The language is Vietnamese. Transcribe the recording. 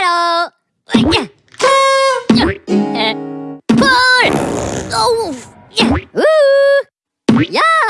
hello. đầu Pull! Oh! Yeah!